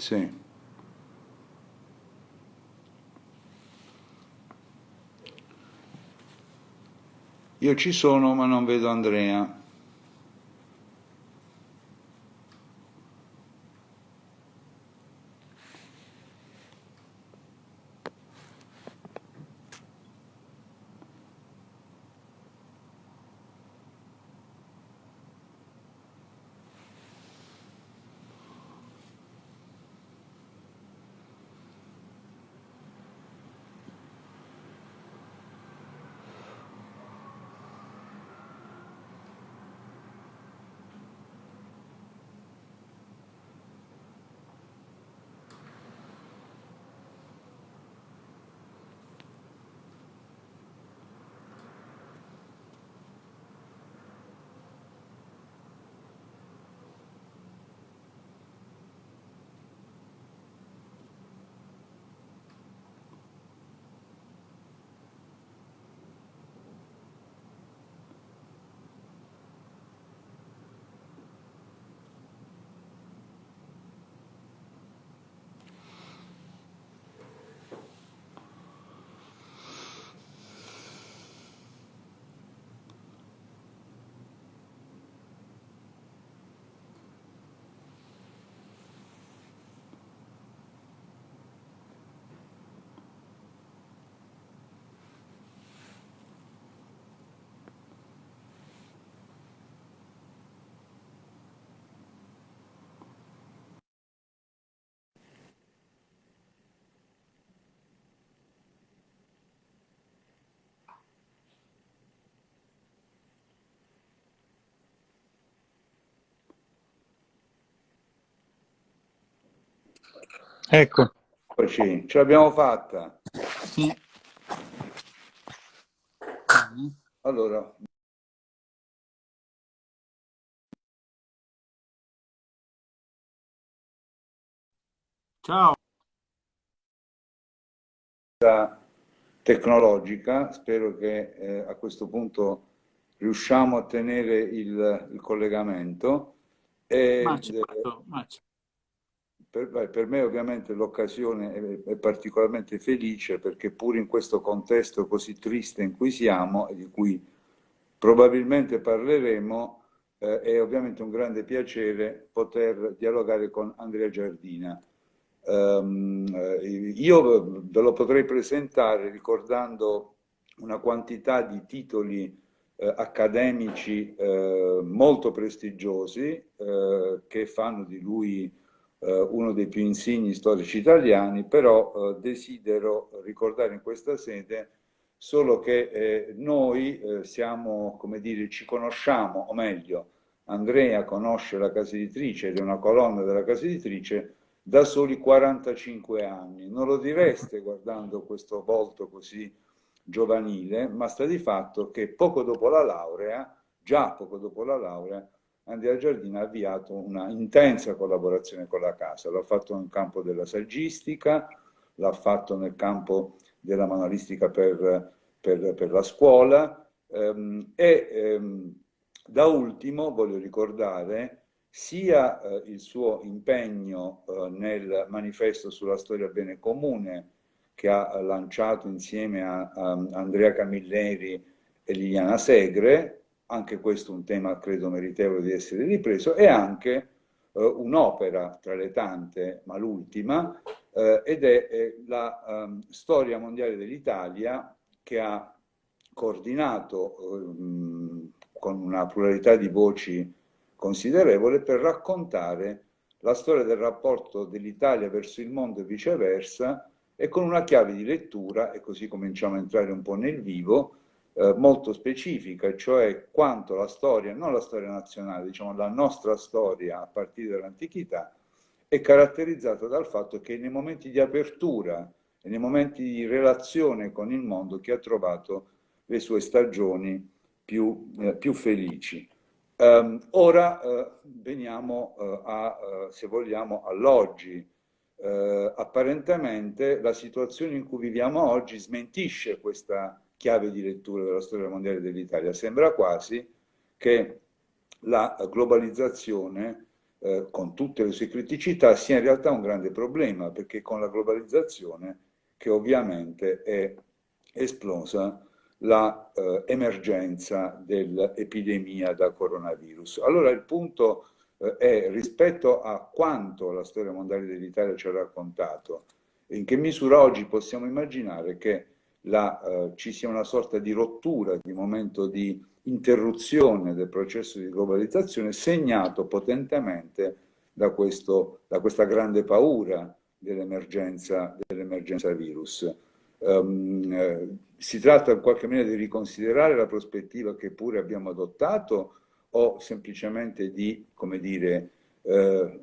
Sì. Io ci sono ma non vedo Andrea. Ecco. Eccoci, ce l'abbiamo fatta. Sì. Allora. Ciao. Tecnologica, spero che eh, a questo punto riusciamo a tenere il, il collegamento. E, ma certo, ma certo per, per, me ovviamente l'occasione è, è, particolarmente felice perché pur in questo contesto così triste in cui siamo e di cui probabilmente parleremo, eh, è ovviamente un grande piacere poter dialogare con Andrea Giardina. Um, io ve lo potrei presentare ricordando una quantità di titoli eh, accademici eh, molto prestigiosi eh, che fanno di lui uno dei più insigni storici italiani, però eh, desidero ricordare in questa sede solo che eh, noi siamo, come dire, ci conosciamo, o meglio, Andrea conosce la casa editrice ed è una colonna della casa editrice da soli 45 anni. Non lo direste guardando questo volto così giovanile, ma sta di fatto che poco dopo la laurea, già poco dopo la laurea, Andrea Giardini ha avviato una intensa collaborazione con la casa, l'ha fatto nel campo della saggistica, l'ha fatto nel campo della manualistica per, per, per la scuola ehm, e ehm, da ultimo voglio ricordare sia eh, il suo impegno eh, nel manifesto sulla storia bene comune che ha lanciato insieme a, a Andrea Camilleri e Liliana Segre, anche questo è un tema credo meritevole di essere ripreso, e anche eh, un'opera tra le tante, ma l'ultima, eh, ed è eh, la um, storia mondiale dell'Italia che ha coordinato um, con una pluralità di voci considerevole per raccontare la storia del rapporto dell'Italia verso il mondo e viceversa e con una chiave di lettura, e così cominciamo a entrare un po' nel vivo, eh, molto specifica, cioè quanto la storia, non la storia nazionale, diciamo la nostra storia a partire dall'antichità, è caratterizzata dal fatto che nei momenti di apertura e nei momenti di relazione con il mondo che ha trovato le sue stagioni più, eh, più felici. Um, ora uh, veniamo uh, a, uh, se vogliamo, all'oggi. apparentemente la situazione in cui viviamo oggi smentisce questa chiave di lettura della storia mondiale dell'Italia. Sembra quasi che la globalizzazione eh, con tutte le sue criticità, sia in realtà un grande problema, perché con la globalizzazione, che ovviamente è esplosa l'emergenza eh, dell'epidemia da coronavirus. Allora il punto eh, è rispetto a quanto la storia mondiale dell'Italia ci ha raccontato, in che misura oggi possiamo immaginare che la, eh, ci sia una sorta di rottura, di momento di interruzione del processo di globalizzazione segnato potentemente da, questo, da questa grande paura dell'emergenza dell virus. Um, si tratta in qualche maniera di riconsiderare la prospettiva che pure abbiamo adottato o semplicemente di, come dire, eh,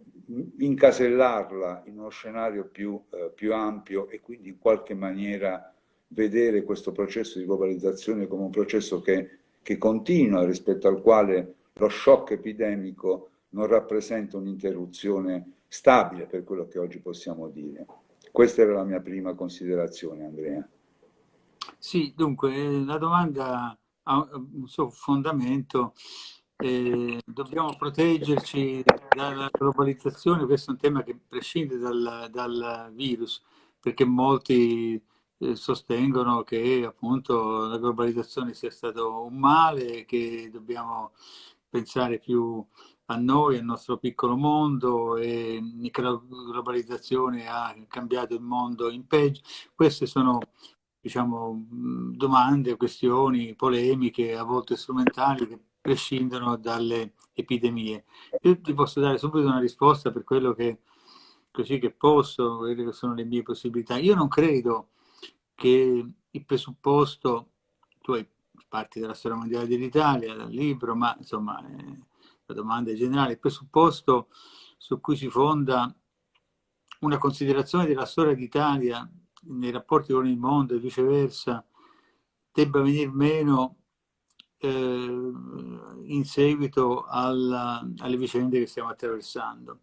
incasellarla in uno scenario più, eh, più ampio e quindi in qualche maniera vedere questo processo di globalizzazione come un processo che, che continua, rispetto al quale lo shock epidemico non rappresenta un'interruzione stabile per quello che oggi possiamo dire. Questa era la mia prima considerazione, Andrea. Sì, dunque la domanda ha un suo fondamento eh, dobbiamo proteggerci dalla globalizzazione, questo è un tema che prescinde dal, dal virus, perché molti eh, sostengono che appunto la globalizzazione sia stato un male, che dobbiamo pensare più a noi, al nostro piccolo mondo e che la globalizzazione ha cambiato il mondo in peggio. Queste sono diciamo, domande, questioni, polemiche, a volte strumentali, che prescindono dalle epidemie. Io ti posso dare subito una risposta per quello che, così che posso, quelle che sono le mie possibilità. Io non credo che il presupposto, tu hai parti della storia mondiale dell'Italia, dal libro, ma insomma eh, la domanda è generale, il presupposto su cui si fonda una considerazione della storia d'Italia nei rapporti con il mondo e viceversa debba venir meno eh, in seguito alla, alle vicende che stiamo attraversando.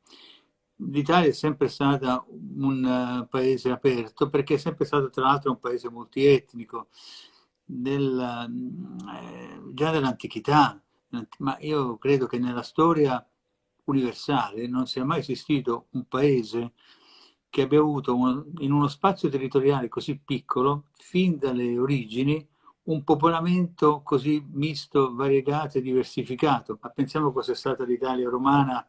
L'Italia è sempre stata un uh, paese aperto perché è sempre stato tra l'altro un paese multietnico nel, eh, già dall'antichità, ma io credo che nella storia universale non sia mai esistito un paese che abbia avuto un, in uno spazio territoriale così piccolo, fin dalle origini, un popolamento così misto, variegato e diversificato. Ma pensiamo cosa è stata l'Italia romana,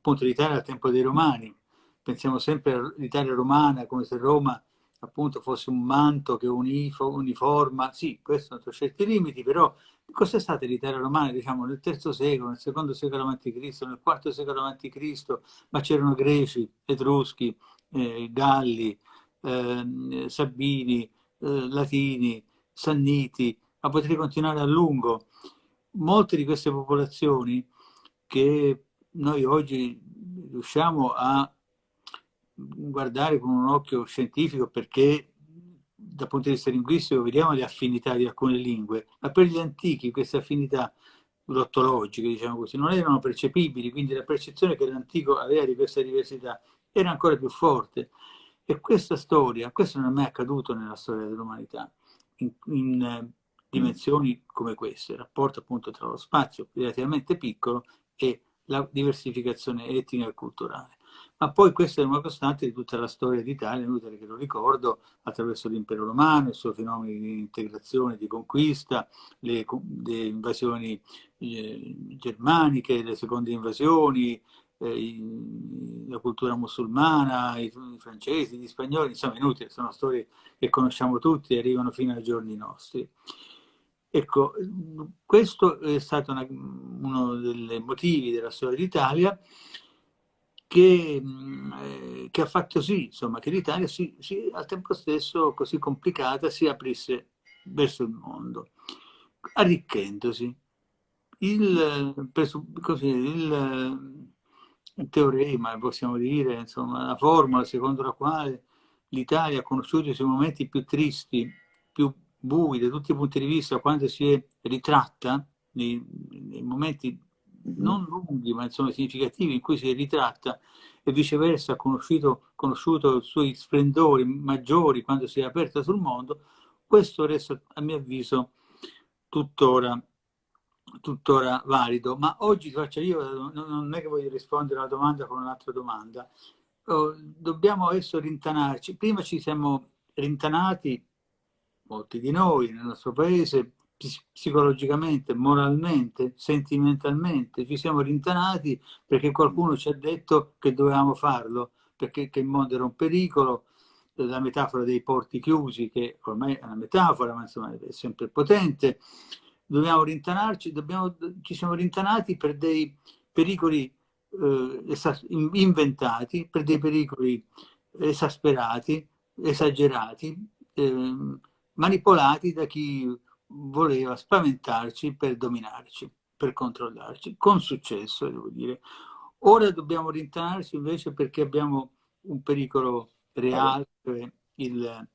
appunto l'Italia al tempo dei Romani. Pensiamo sempre all'Italia romana come se Roma appunto fosse un manto che unifo, uniforma. Sì, questo ha certi limiti, però cos'è stata l'Italia romana, diciamo, nel III secolo, nel secondo secolo a.C., nel IV secolo a.C., ma c'erano greci, etruschi, eh, galli, eh, sabini, eh, latini, Sanniti, ma potrei continuare a lungo. Molte di queste popolazioni che noi oggi riusciamo a guardare con un occhio scientifico perché dal punto di vista linguistico vediamo le affinità di alcune lingue, ma per gli antichi queste affinità lottologiche, diciamo così, non erano percepibili, quindi la percezione che l'antico aveva di questa diversità era ancora più forte. E questa storia, questo non è mai accaduto nella storia dell'umanità in, in eh, dimensioni come queste, il rapporto appunto tra lo spazio relativamente piccolo e la diversificazione etnica e culturale. Ma poi questa è una costante di tutta la storia d'Italia, inutile che lo ricordo, attraverso l'impero romano, i suoi fenomeni di integrazione, di conquista, le, le invasioni eh, germaniche, le seconde invasioni, eh, la cultura musulmana, i, francesi, gli spagnoli, insomma inutili, sono storie che conosciamo tutti e arrivano fino ai giorni nostri. Ecco, questo è stato una, uno dei motivi della storia d'Italia che, eh, che, ha fatto sì, insomma, che l'Italia al tempo stesso così complicata si aprisse verso il mondo, arricchendosi. Il, così, il, teorema, possiamo dire, insomma, la formula secondo la quale l'Italia ha conosciuto i suoi momenti più tristi, più bui da tutti i punti di vista, quando si è ritratta, nei, nei momenti non lunghi ma insomma significativi in cui si è ritratta e viceversa ha conosciuto, conosciuto i suoi splendori maggiori quando si è aperta sul mondo, questo resta a mio avviso tuttora tuttora valido, ma oggi faccio io, non è che voglio rispondere alla domanda con un'altra domanda, oh, dobbiamo adesso rintanarci, prima ci siamo rintanati, molti di noi nel nostro paese, psicologicamente, moralmente, sentimentalmente, ci siamo rintanati perché qualcuno ci ha detto che dovevamo farlo, perché il mondo era un pericolo, la metafora dei porti chiusi, che ormai è una metafora, ma insomma è sempre potente, dobbiamo rintanarci, dobbiamo, ci siamo rintanati per dei pericoli eh, inventati, per dei pericoli esasperati, esagerati, eh, manipolati da chi voleva spaventarci per dominarci, per controllarci, con successo devo dire. Ora dobbiamo rintanarci invece perché abbiamo un pericolo reale, il,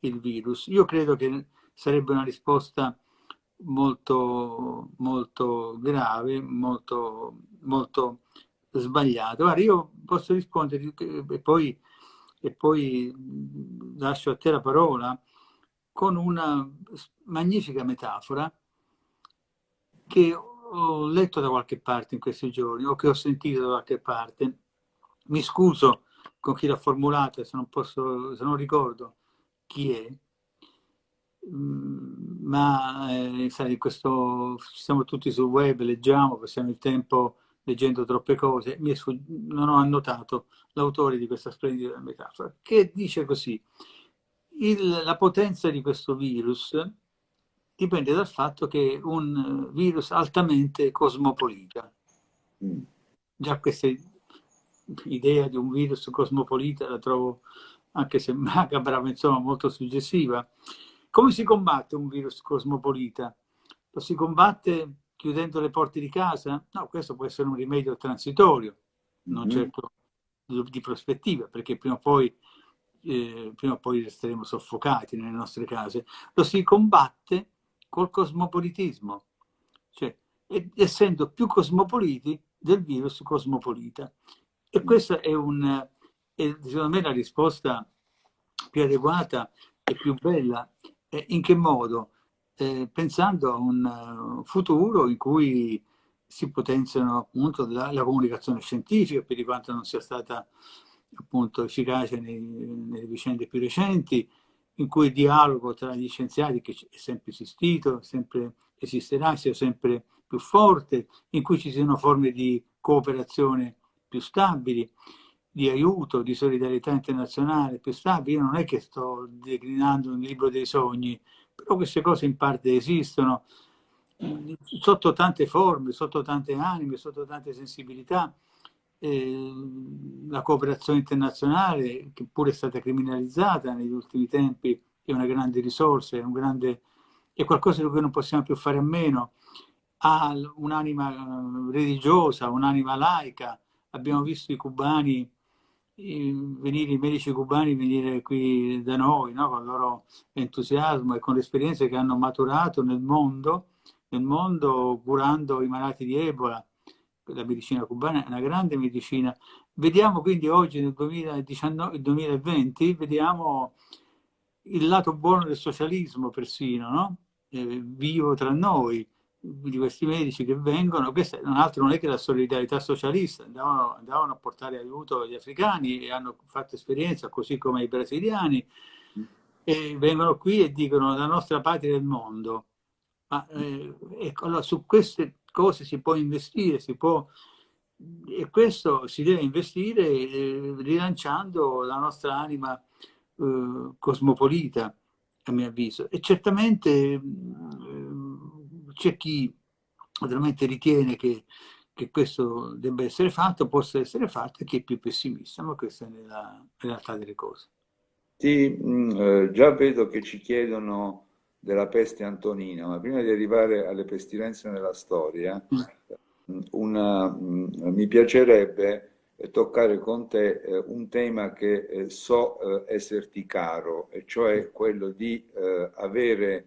il virus. Io credo che sarebbe una risposta molto, molto grave, molto, molto sbagliata. Guarda, io posso rispondere e poi, e poi lascio a te la parola con una magnifica metafora che ho letto da qualche parte in questi giorni o che ho sentito da qualche parte. Mi scuso con chi l'ha formulata, se se non ricordo chi è, mm, ma eh, sai, questo, siamo tutti sul web, leggiamo, passiamo il tempo leggendo troppe cose, non ho annotato l'autore di questa splendida metafora, che dice così, il, la potenza di questo virus dipende dal fatto che è un virus altamente cosmopolita. Mm. Già questa idea di un virus cosmopolita la trovo, anche se macabra, insomma, molto suggestiva. Come si combatte un virus cosmopolita? Lo si combatte chiudendo le porte di casa? No, questo può essere un rimedio transitorio, non mm. certo di prospettiva, perché prima o poi eh, prima o poi resteremo soffocati nelle nostre case, lo si combatte col cosmopolitismo, cioè essendo più cosmopoliti del virus cosmopolita. E questa è, un, è secondo me la risposta più adeguata e più bella. Eh, in che modo? Eh, pensando a un futuro in cui si potenziano appunto la, la comunicazione scientifica, per quanto non sia stata appunto efficace nei, nelle vicende più recenti, in cui il dialogo tra gli scienziati, che è sempre esistito, sempre esisterà, sia sempre più forte, in cui ci siano forme di cooperazione più stabili, di aiuto, di solidarietà internazionale più stabili. Io non è che sto declinando un libro dei sogni, però queste cose in parte esistono, sotto tante forme, sotto tante anime, sotto tante sensibilità, la cooperazione internazionale, che pure è stata criminalizzata negli ultimi tempi, è una grande risorsa, è, un grande, è qualcosa di cui non possiamo più fare a meno. Ha un'anima religiosa, un'anima laica. Abbiamo visto i cubani venire, i medici cubani venire qui da noi, no? con il loro entusiasmo e con le esperienze che hanno maturato nel mondo, nel mondo curando i malati di Ebola la medicina cubana è una grande medicina. Vediamo quindi oggi nel 2019, 2020, vediamo il lato buono del socialismo persino, no? eh, vivo tra noi, di questi medici che vengono, questo non altro non è che la solidarietà socialista, andavano, andavano a portare aiuto agli africani e hanno fatto esperienza, così come ai brasiliani, e vengono qui e dicono la nostra patria del mondo. Ma eh, ecco, allora, su queste cose si può investire, si può, e questo si deve investire eh, rilanciando la nostra anima eh, cosmopolita, a mio avviso. E certamente eh, c'è chi veramente ritiene che, che, questo debba essere fatto, possa essere fatto, e chi è più pessimista, ma questa è la realtà delle cose. Sì, mh, eh, già vedo che ci chiedono della peste antonina, ma prima di arrivare alle pestilenze nella storia, mm. una, mm, mi piacerebbe toccare con te eh, un tema che eh, so eh, esserti caro, e cioè quello di avere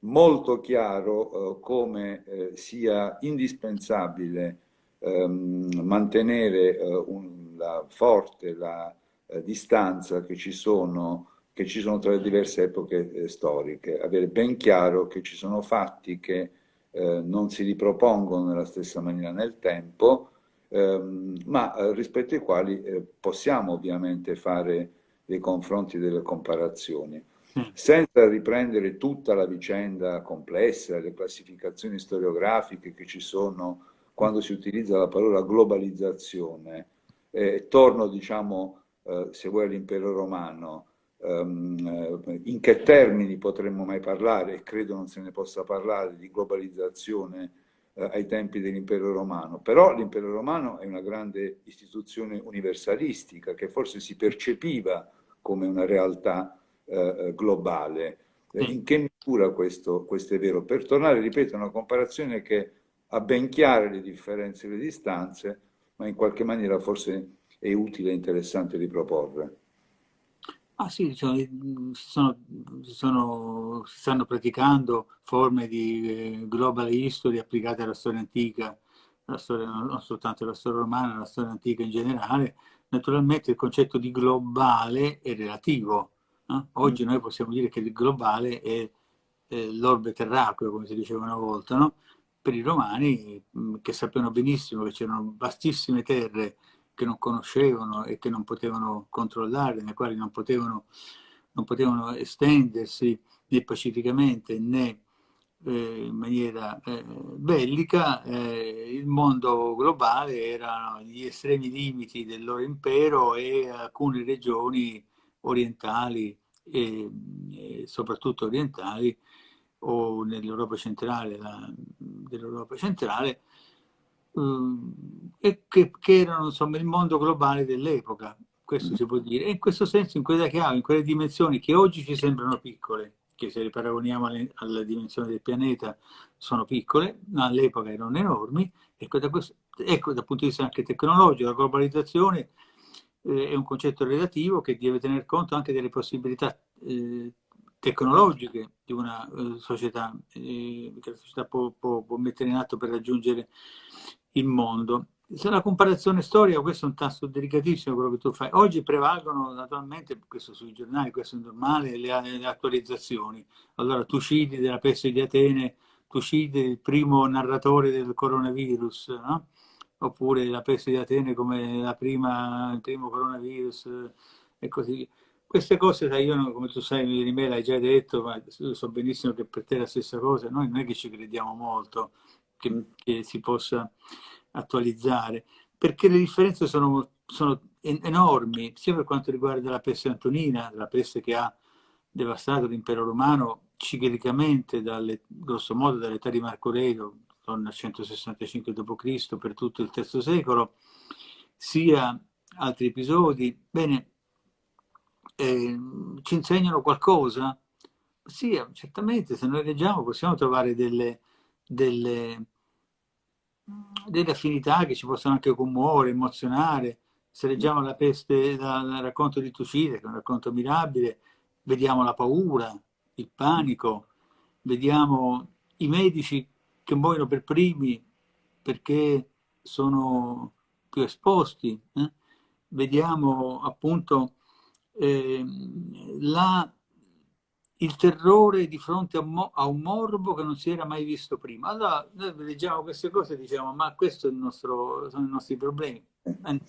molto chiaro come sia indispensabile ehm, mantenere un, la, forte la distanza che ci sono che ci sono tra le diverse epoche eh, storiche, avere ben chiaro che ci sono fatti che eh, non si ripropongono nella stessa maniera nel tempo, ehm, ma eh, rispetto ai quali eh, possiamo ovviamente fare dei confronti, delle comparazioni. Mm. Senza riprendere tutta la vicenda complessa, le classificazioni storiografiche che ci sono quando si utilizza la parola globalizzazione, eh, torno, diciamo, eh, se vuoi all'impero romano, in che termini potremmo mai parlare, e credo non se ne possa parlare, di globalizzazione eh, ai tempi dell'impero romano. Però l'impero romano è una grande istituzione universalistica che forse si percepiva come una realtà eh, globale. In che misura questo, questo, è vero? Per tornare, ripeto, a una comparazione che ha ben chiare le differenze e le distanze, ma in qualche maniera forse è utile e interessante riproporre. Ah sì, cioè, si, sono, sono, si, stanno praticando forme di eh, global history applicate alla storia antica, alla storia, non soltanto alla storia romana, alla storia antica in generale. Naturalmente il concetto di globale è relativo. No? Oggi mm. noi possiamo dire che il globale è, è l'orbe terracqueo, come si diceva una volta. No? Per i romani, mm, che sappiano benissimo che c'erano vastissime terre che non conoscevano e che non potevano controllare, nei quali non potevano, non potevano estendersi né pacificamente né eh, in maniera eh, bellica, eh, il mondo globale erano gli estremi limiti del loro impero e alcune regioni orientali e, e soprattutto orientali o nell'Europa centrale, dell'Europa centrale eh, che, che, erano insomma il mondo globale dell'epoca, questo si può dire. E in questo senso, in quella chiave, in quelle dimensioni che oggi ci sembrano piccole, che se le paragoniamo alle, alla dimensione del pianeta sono piccole, ma all'epoca erano enormi, ecco, da questo, ecco dal punto di vista anche tecnologico, la globalizzazione eh, è un concetto relativo che deve tener conto anche delle possibilità eh, tecnologiche di una eh, società, eh, che la società può, può, può mettere in atto per raggiungere il mondo. Se la comparazione storica, questo è un tasto delicatissimo quello che tu fai. Oggi prevalgono naturalmente, questo sui giornali, questo è normale, le, le attualizzazioni. Allora Tucidi della peste di Atene, Tucidi il primo narratore del coronavirus, no? oppure la peste di Atene come prima, il primo coronavirus e così via. Queste cose, sai, io come tu sai, di me l'hai già detto, ma so benissimo che per te è la stessa cosa, noi non è che ci crediamo molto che, che si possa attualizzare, perché le differenze sono, sono enormi, sia per quanto riguarda la peste antonina, la peste che ha devastato l'impero romano ciclicamente, dalle, grosso modo dall'età di Marco Aurelio, al 165 d.C. per tutto il III secolo, sia altri episodi. Bene, eh, ci insegnano qualcosa? Sì, certamente, se noi leggiamo possiamo trovare delle, delle, delle affinità che ci possono anche commuovere, emozionare. Se leggiamo la peste dal racconto di Tucide, che è un racconto mirabile, vediamo la paura, il panico, vediamo i medici che muoiono per primi perché sono più esposti, eh? vediamo appunto eh, la il terrore di fronte a, a, un morbo che non si era mai visto prima. Allora noi leggiamo queste cose e diciamo ma nostro, sono i nostri problemi. Eh,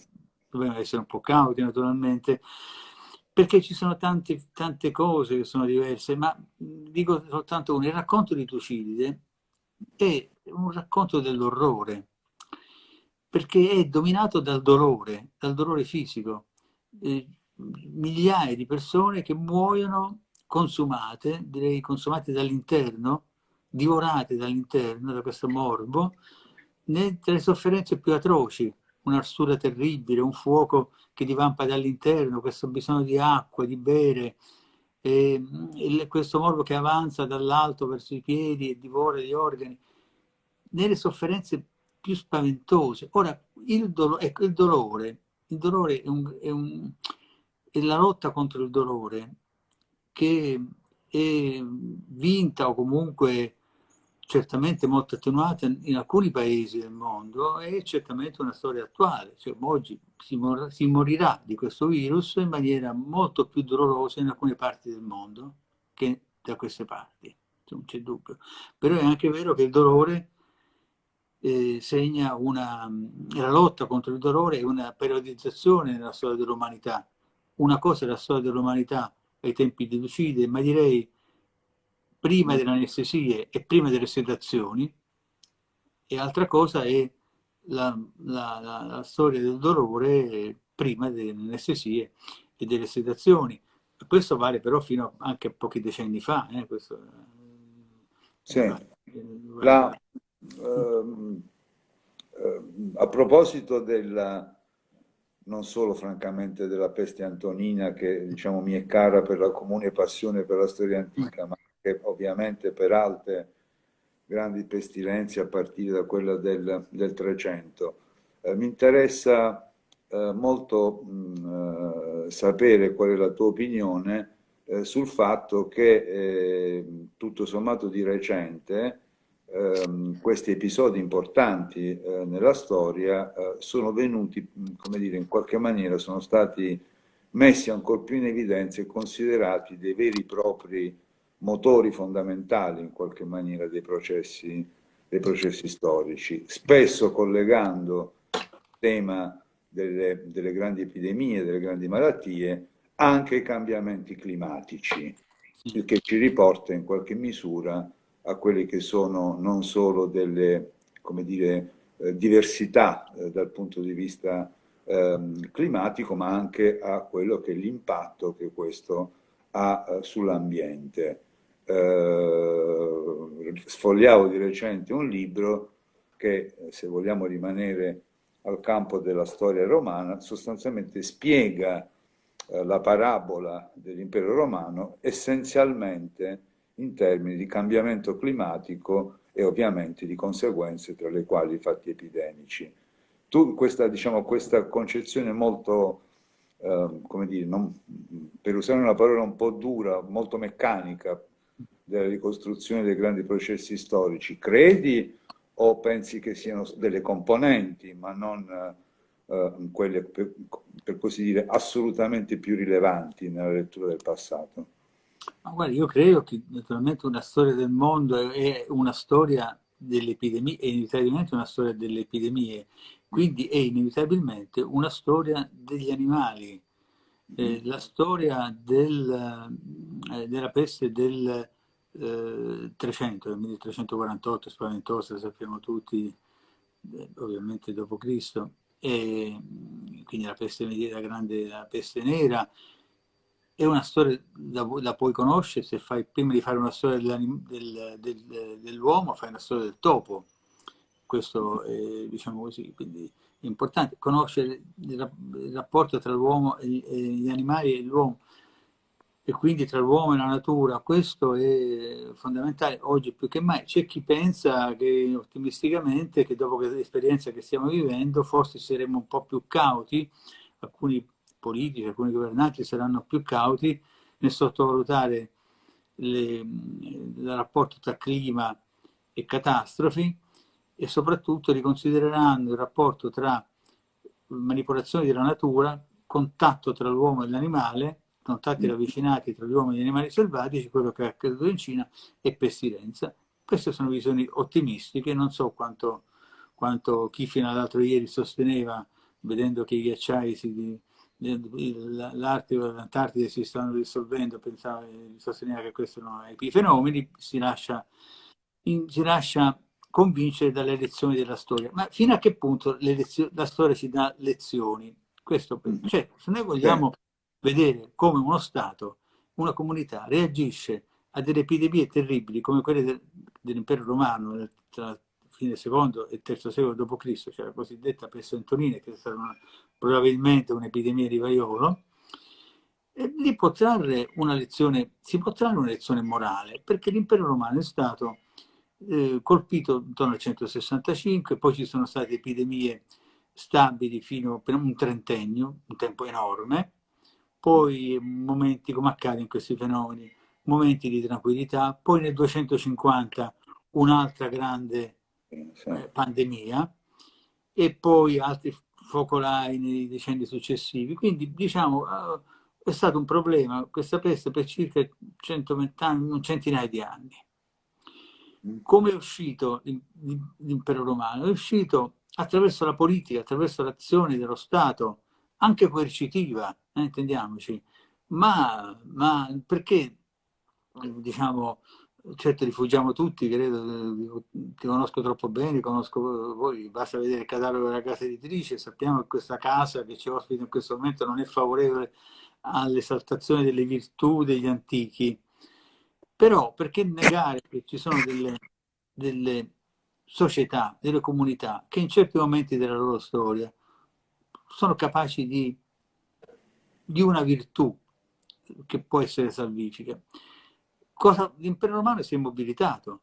dobbiamo essere un po' cauti naturalmente, perché ci sono tante, tante cose che sono diverse, ma dico soltanto uno, il racconto di Tucidide è un racconto dell'orrore, perché è dominato dal dolore, dal dolore fisico. Eh, migliaia di persone che muoiono consumate, direi consumate dall'interno, divorate dall'interno, da questo morbo, le sofferenze più atroci, un'arsura terribile, un fuoco che divampa dall'interno, questo bisogno di acqua, di bere, e, e questo morbo che avanza dall'alto verso i piedi e divora gli organi, nelle sofferenze più spaventose. Ora, il, dolo, ecco, il dolore, il dolore è, un, è, un, è la lotta contro il dolore, che è vinta o comunque certamente molto attenuata in alcuni paesi del mondo è certamente una storia attuale. Cioè, oggi si, mor si, morirà di questo virus in maniera molto più dolorosa in alcune parti del mondo che da queste parti. non c'è dubbio. Però è anche vero che il dolore eh, segna una, la lotta contro il dolore e una periodizzazione nella storia dell'umanità. Una cosa è la storia dell'umanità ai tempi di Lucide, ma direi prima delle anestesie e prima delle sedazioni, e altra cosa è la, la, la, la storia del dolore prima delle anestesie e delle sedazioni. Questo vale però fino anche a pochi decenni fa. Eh, questo, sì. La, ehm, ehm, a proposito della, non solo francamente della peste antonina che diciamo mi è cara per la comune passione per la storia antica, ma che ovviamente per altre grandi pestilenze a partire da quella del, del 300. Eh, mi interessa eh, molto mh, eh, sapere qual è la tua opinione eh, sul fatto che eh, tutto sommato di recente ehm, questi episodi importanti eh, nella storia sono venuti, come dire, in qualche maniera sono stati messi ancora più in evidenza e considerati dei veri e propri motori fondamentali in qualche maniera dei processi, dei processi storici, spesso collegando il tema delle, delle grandi epidemie, delle grandi malattie, anche ai cambiamenti climatici, il che ci riporta in qualche misura a quelle che sono non solo delle dire, eh, diversità eh, dal punto di vista eh, climatico, ma anche a quello che è l'impatto che questo ha eh, sull'ambiente. Sfogliavo di recente un libro che, se vogliamo rimanere al campo della storia romana, sostanzialmente spiega la parabola dell'impero romano essenzialmente in termini di cambiamento climatico e ovviamente di conseguenze tra le quali i fatti epidemici. Tu questa, diciamo, questa concezione molto, eh, come dire, non, per usare una parola un po' dura, molto meccanica, della ricostruzione dei grandi processi storici, credi o pensi che siano delle componenti, ma non eh, quelle, per, per, così dire, assolutamente più rilevanti nella lettura del passato? Ma guarda, io credo che naturalmente una storia del mondo è una storia delle epidemie, è inevitabilmente una storia delle epidemie, quindi è inevitabilmente una storia degli animali. Eh, la storia del, eh, della peste del 300, nel 1348, spaventosa, sappiamo tutti, eh, ovviamente dopo Cristo, e quindi la peste la grande la peste nera, è una storia, la, la, puoi conoscere se fai, prima di fare una storia del, del, dell'uomo, fai una storia del topo, questo è, diciamo così, quindi è importante. Conoscere il, il rapporto tra l'uomo e gli animali e l'uomo, e quindi tra l'uomo e la natura, questo è fondamentale oggi più che mai. C'è chi pensa che ottimisticamente che dopo l'esperienza che stiamo vivendo forse saremo un po' più cauti, alcuni politici, alcuni governanti saranno più cauti nel sottovalutare il rapporto tra clima e catastrofi e soprattutto riconsidereranno il rapporto tra manipolazione della natura, contatto tra l'uomo e l'animale contatti ravvicinati tra gli uomini e gli animali selvatici, quello che è accaduto in Cina, e pestilenza. Queste sono visioni ottimistiche, non so quanto, quanto chi fino all'altro ieri sosteneva, vedendo che i ghiacciai si, l'Artico e l'Antartide si stanno dissolvendo, pensava, sosteneva che questi erano epifenomeni, si lascia, in, si lascia convincere dalle lezioni della storia. Ma fino a che punto la storia ci dà lezioni? Questo, cioè, se noi vogliamo vedere come uno Stato, una comunità reagisce a delle epidemie terribili come quelle del, dell'impero romano tra fine secondo e terzo secolo d.C., cioè la cosiddetta peste antonina, che è stata una, probabilmente un'epidemia di vaiolo, e lì può trarre una lezione, si può trarre una lezione morale, perché l'impero romano è stato eh, colpito intorno al 165, poi ci sono state epidemie stabili fino a un trentennio, un tempo enorme, poi momenti come accade in questi fenomeni, momenti di tranquillità, poi nel 250 un'altra grande eh, pandemia e poi altri focolai nei decenni successivi. Quindi diciamo uh, è stato un problema questa peste per circa 120 anni, un centinaio di anni. Come è uscito l'impero romano? È uscito attraverso la politica, attraverso l'azione dello Stato, anche coercitiva, eh, intendiamoci, ma, ma perché diciamo certo rifugiamo tutti, credo, ti conosco troppo bene, conosco voi, basta vedere il catalogo della casa editrice, sappiamo che questa casa che ci ospita in questo momento non è favorevole all'esaltazione delle virtù degli antichi, però perché negare che ci sono delle, delle società, delle comunità che in certi momenti della loro storia sono capaci di, di una virtù che può essere salvifica l'impero romano si è mobilitato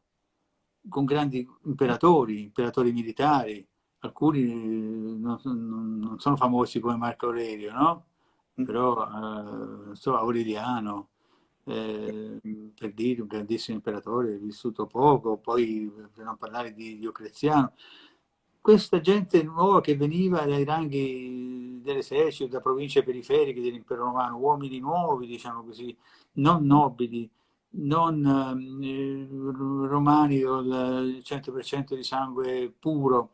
con grandi imperatori, imperatori militari, alcuni non, non sono famosi come Marco Aurelio, no? Mm. però eh, so, Aureliano, eh, per dire un grandissimo imperatore, vissuto poco, poi per non parlare di Diocleziano, questa gente nuova che veniva dai ranghi dell'esercito, da province periferiche dell'impero romano, uomini nuovi, diciamo così, non nobili, non eh, romani il 100% di sangue puro,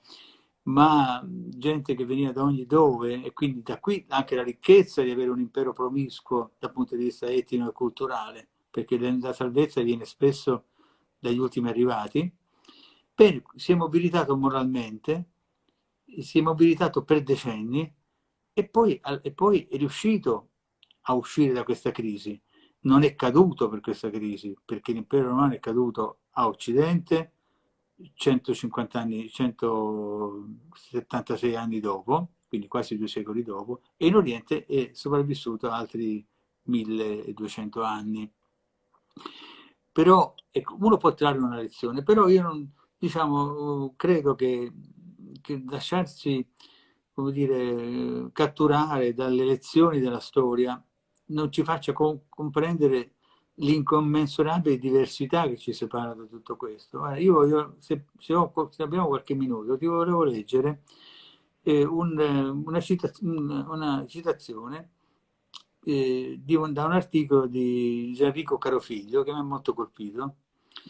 ma gente che veniva da ogni dove e quindi da qui anche la ricchezza di avere un impero promiscuo dal punto di vista etnico e culturale, perché la salvezza viene spesso dagli ultimi arrivati. Bene, si è mobilitato moralmente, si è mobilitato per decenni e poi, e poi è riuscito a uscire da questa crisi non è caduto per questa crisi, perché l'impero romano è caduto a Occidente 150 anni, 176 anni dopo, quindi quasi due secoli dopo, e in Oriente è sopravvissuto altri 1200 anni. Però ecco, uno può trarre una lezione, però io non, diciamo, credo che, che lasciarsi come dire, catturare dalle lezioni della storia non ci faccia co comprendere l'incommensurabile diversità che ci separa da tutto questo. Allora, io voglio, se, se, ho, se, abbiamo qualche minuto, ti volevo leggere eh, un, una, cita una, citazione eh, un, da un articolo di Gianrico Carofiglio che mi ha molto colpito,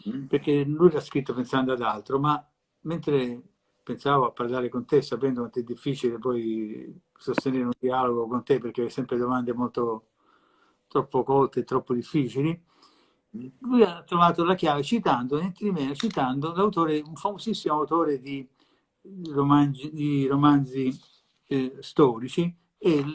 mm. perché lui l'ha scritto pensando ad altro, ma mentre pensavo a parlare con te, sapendo quanto è difficile poi sostenere un dialogo con te, perché hai sempre domande molto troppo colte e troppo difficili, lui ha trovato la chiave citando, niente di meno, citando l'autore, un famosissimo autore di romanzi, di romanzi eh, storici. E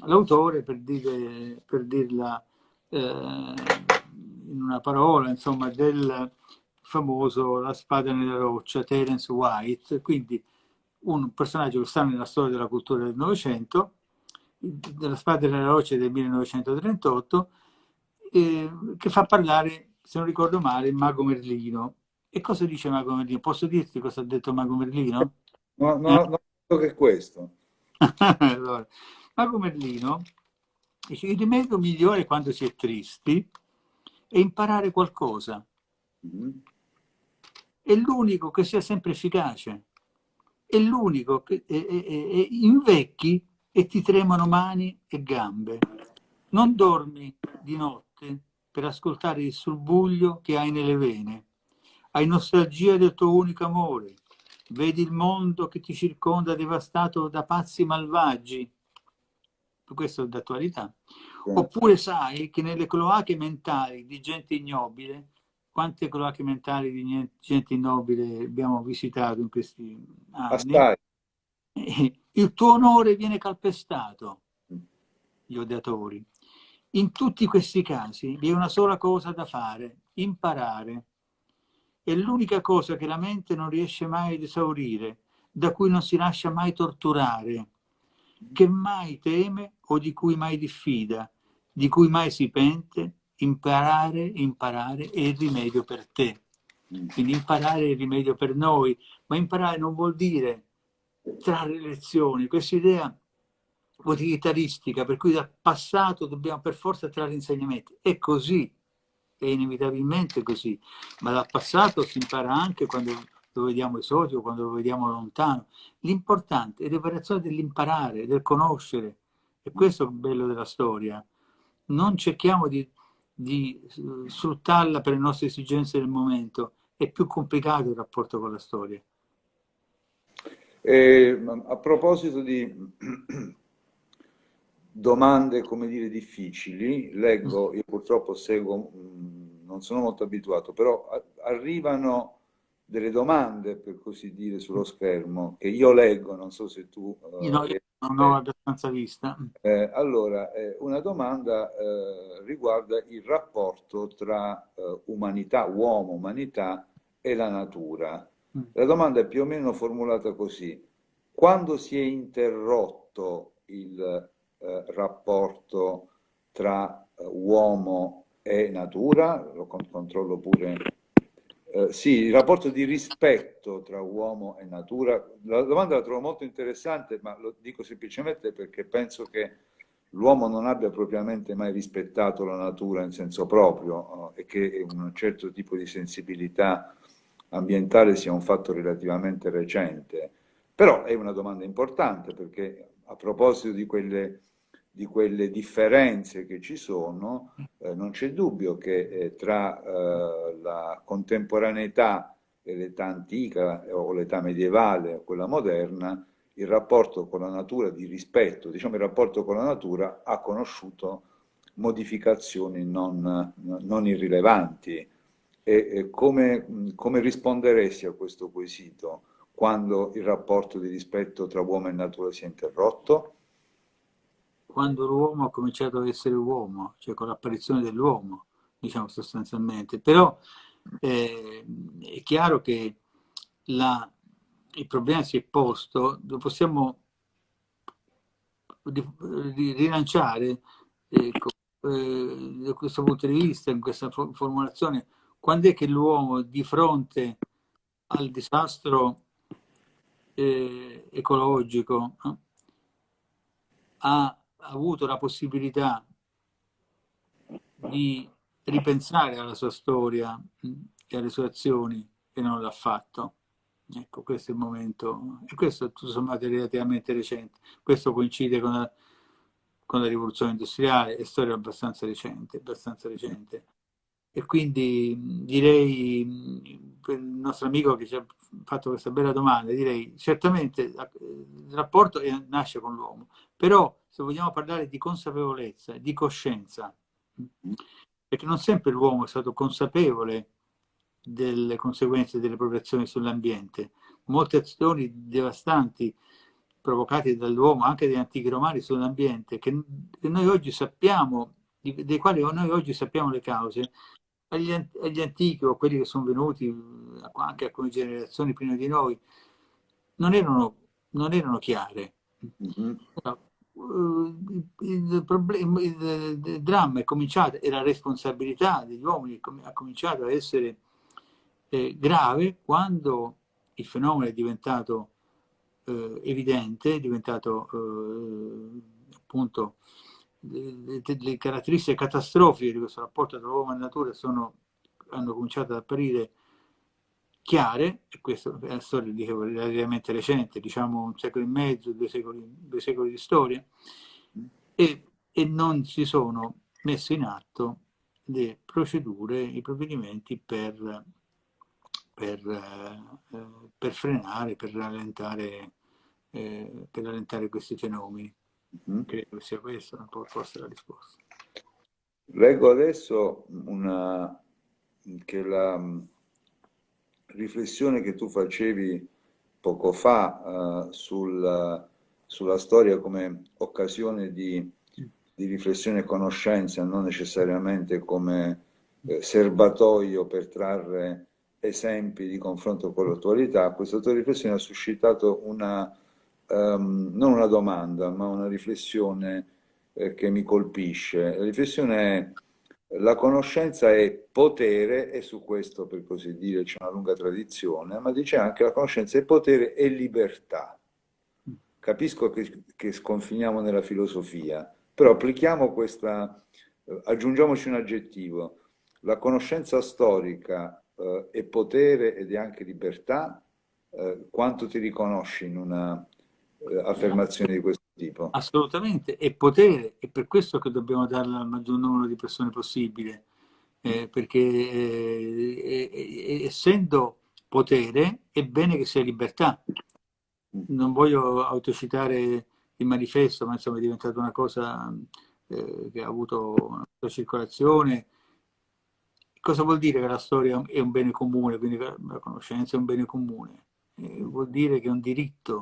l'autore, per, dire, per dirla eh, in una parola, insomma, del famoso La spada nella roccia, Terence White, quindi un personaggio che sta nella storia della cultura del Novecento, della spada della roccia del 1938, eh, che fa parlare, se non ricordo male, Mago Merlino. E cosa dice Mago Merlino? Posso dirti cosa ha detto Mago Merlino? No, no, eh? no, che questo. allora, Mago Merlino dice il rimedio migliore quando si è tristi è imparare qualcosa. Mm. È l'unico che sia sempre efficace. È l'unico che è, è, è, invecchi e ti tremano mani e gambe. Non dormi di notte per ascoltare il subbuglio che hai nelle vene. Hai nostalgia del tuo unico amore. Vedi il mondo che ti circonda devastato da pazzi malvagi. Questo è d'attualità. Oppure sai che nelle cloache mentali di gente ignobile, quante cloache mentali di gente ignobile abbiamo visitato in questi anni? Assai il tuo onore viene calpestato, gli odiatori. In tutti questi casi vi è una sola cosa da fare, imparare. È l'unica cosa che la mente non riesce mai ad esaurire, da cui non si lascia mai torturare, che mai teme o di cui mai diffida, di cui mai si pente, imparare, imparare è il rimedio per te. Quindi imparare è il rimedio per noi, ma imparare non vuol dire trarre lezioni, questa idea utilitaristica per cui dal passato dobbiamo per forza trarre insegnamenti. È così, è inevitabilmente così, ma dal passato si impara anche quando lo vediamo esotico, quando lo vediamo lontano. L'importante è l'operazione dell'imparare, del conoscere, e questo è il bello della storia. Non cerchiamo di, di sfruttarla per le nostre esigenze del momento, è più complicato il rapporto con la storia. Eh, a proposito di domande, come dire, difficili, leggo, io purtroppo seguo, mm, non sono molto abituato, però arrivano delle domande, per così dire, sullo schermo, che io leggo, non so se tu... Uh, no, io non ho abbastanza vista. Eh, allora, eh, una domanda eh, riguarda il rapporto tra eh, umanità, uomo, umanità e la natura. Mm. La domanda è più o meno formulata così. Quando si è interrotto il eh, rapporto tra eh, uomo e natura, lo controllo pure, eh, sì, il rapporto di rispetto tra uomo e natura, la domanda la trovo molto interessante, ma lo dico semplicemente perché penso che l'uomo non abbia propriamente mai rispettato la natura in senso proprio eh, e che un certo tipo di sensibilità ambientale sia un fatto relativamente recente. Però è una domanda importante perché a proposito di quelle di quelle differenze che ci sono, eh, non c'è dubbio che eh, tra eh, la contemporaneità e l'età antica o l'età medievale o quella moderna, il rapporto con la natura di rispetto, diciamo il rapporto con la natura ha conosciuto modificazioni non, non irrilevanti. E, come, come risponderesti a questo quesito quando il rapporto di rispetto tra uomo e natura si è interrotto? quando l'uomo ha cominciato ad essere uomo, cioè con l'apparizione dell'uomo, diciamo sostanzialmente. Però eh, è chiaro che la, il problema si è posto, lo possiamo rilanciare ecco, eh, da questo punto di vista, in questa formulazione, quando è che l'uomo di fronte al disastro eh, ecologico eh, ha avuto la possibilità di ripensare alla sua storia e alle sue azioni e non l'ha fatto. Ecco, questo è il momento, e questo tutto sommato relativamente recente. Questo coincide con la, con la rivoluzione industriale, è storia abbastanza recente, abbastanza recente. E quindi direi, per il nostro amico che ci ha fatto questa bella domanda, direi certamente il rapporto nasce con l'uomo, però se vogliamo parlare di consapevolezza, di coscienza, perché non sempre l'uomo è stato consapevole delle conseguenze delle proprie azioni sull'ambiente. Molte azioni devastanti provocate dall'uomo, anche dagli antichi romani, sull'ambiente, che, che, noi oggi sappiamo, dei quali noi oggi sappiamo le cause, agli, agli antichi o quelli che sono venuti anche alcune generazioni prima di noi, non erano, non erano chiare. Mm -hmm il, problema, il, il dramma è cominciato e la responsabilità degli uomini ha cominciato a essere eh, grave quando il fenomeno è diventato eh, evidente, è diventato eh, appunto le, le, caratteristiche catastrofiche di questo rapporto tra uomo e natura sono, hanno cominciato ad apparire chiare, e questa è una storia dicevo, relativamente recente, diciamo un secolo e mezzo, due secoli, due secoli di storia, e, e non si sono messe in atto le procedure, i provvedimenti per, per, eh, per frenare, per rallentare, eh, per rallentare questi fenomeni. Mm. Credo sia questa un po' forse la risposta. Leggo adesso una, che la riflessione che tu facevi poco fa uh, sul, sulla storia come occasione di, di, riflessione e conoscenza, non necessariamente come eh, serbatoio per trarre esempi di confronto con l'attualità, questa tua riflessione ha suscitato una, um, non una domanda, ma una riflessione eh, che mi colpisce. La riflessione è la conoscenza è potere, e su questo per così dire c'è una lunga tradizione, ma dice anche la conoscenza è potere e libertà. Capisco che, che sconfiniamo nella filosofia, però applichiamo questa, eh, aggiungiamoci un aggettivo. La conoscenza storica eh, è potere ed è anche libertà? Eh, quanto ti riconosci in una eh, affermazione di questo tipo. Assolutamente, e potere, è per questo che dobbiamo darlo al maggior numero di persone possibile, eh, perché eh, essendo potere è bene che sia libertà. Non voglio autocitare il manifesto, ma insomma è diventata una cosa eh, che ha avuto una circolazione. Cosa vuol dire che la storia è un bene comune, quindi la conoscenza è un bene comune? Eh, vuol dire che è un diritto, è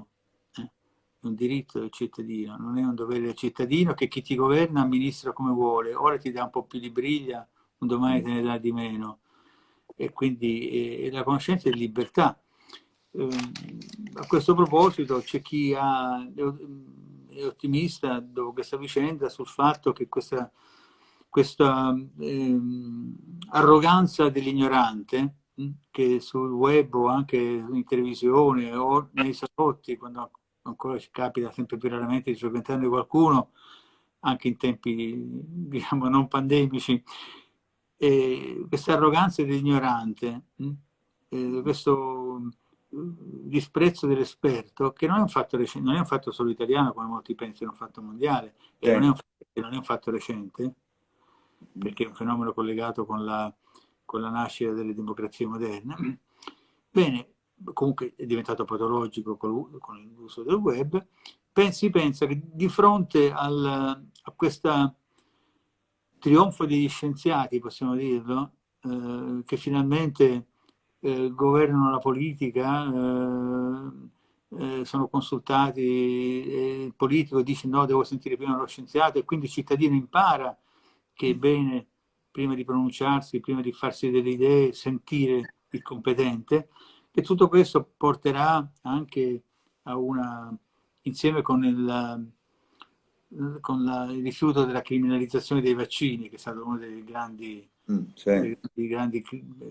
un diritto del cittadino, non è un dovere del cittadino che chi ti governa amministra come vuole, ora ti dà un po' più di briglia, un domani te ne dà di meno. E quindi eh, la conoscenza è libertà. Eh, a questo proposito c'è chi ha è ottimista dopo questa vicenda sul fatto che questa, questa ehm, arroganza dell'ignorante hm, che sul web o anche in televisione o nei salotti, quando ancora ci capita sempre più raramente di frequentare qualcuno, anche in tempi diciamo non pandemici, e questa arroganza dell'ignorante, hm, questo disprezzo dell'esperto, che non è, un fatto non è un fatto solo italiano, come molti pensano, è un fatto mondiale, e eh. non, è un, non, è un fatto recente, perché è un fenomeno collegato con la, con la nascita delle democrazie moderne. Bene, comunque è diventato patologico con, l'uso del web, si pensa che di fronte al, a questo trionfo degli scienziati, possiamo dirlo, eh, che finalmente eh, governano la politica, eh, eh sono consultati, il politico dice no, devo sentire prima lo scienziato e quindi il cittadino impara che è bene, prima di pronunciarsi, prima di farsi delle idee, sentire il competente e tutto questo porterà anche a una, insieme con il, con la, il rifiuto della criminalizzazione dei vaccini, che è stato uno dei grandi mm, sì. dei grandi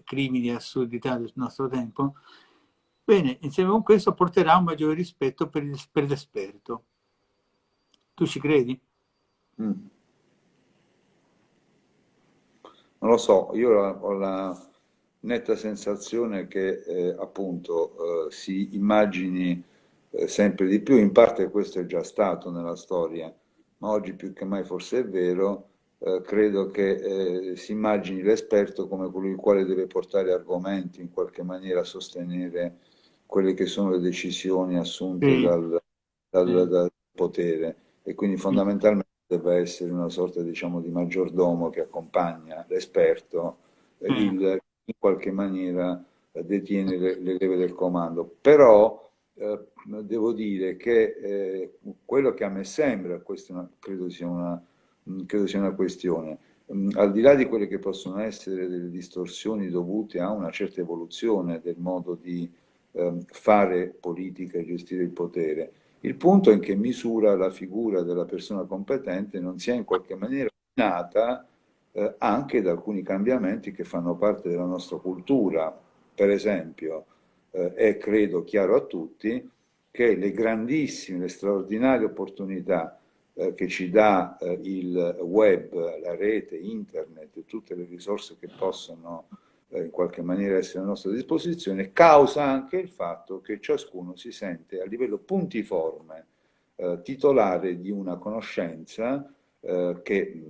crimini e assurdità del nostro tempo, bene, insieme con questo porterà un maggiore rispetto per, per l'esperto. Tu ci credi? Mm. Non lo so, io ho la netta sensazione che eh, appunto eh, si immagini eh, sempre di più, in parte questo è già stato nella storia, ma oggi più che mai forse è vero, eh, credo che eh, si immagini l'esperto come colui il quale deve portare argomenti, in qualche maniera sostenere quelle che sono le decisioni assunte mm. dal, dal, mm. dal, potere e quindi fondamentalmente deve essere una sorta diciamo, di maggiordomo che accompagna l'esperto, mm. il, in qualche maniera detiene le, le leve del comando. Però eh, devo dire che eh, quello che a me sembra, questo credo sia una Mm, credo sia una questione. Mm, al di là di quelle che possono essere delle distorsioni dovute a una certa evoluzione del modo di eh, fare politica e gestire il potere, il punto è in che misura la figura della persona competente non sia in qualche maniera nata eh, anche da alcuni cambiamenti che fanno parte della nostra cultura. Per esempio, eh, è credo chiaro a tutti che le grandissime, le straordinarie opportunità eh, che ci dà eh, il web, la rete, internet tutte le risorse che possono eh, in qualche maniera essere a nostra disposizione, causa anche il fatto che ciascuno si sente a livello puntiforme eh, titolare di una conoscenza eh, che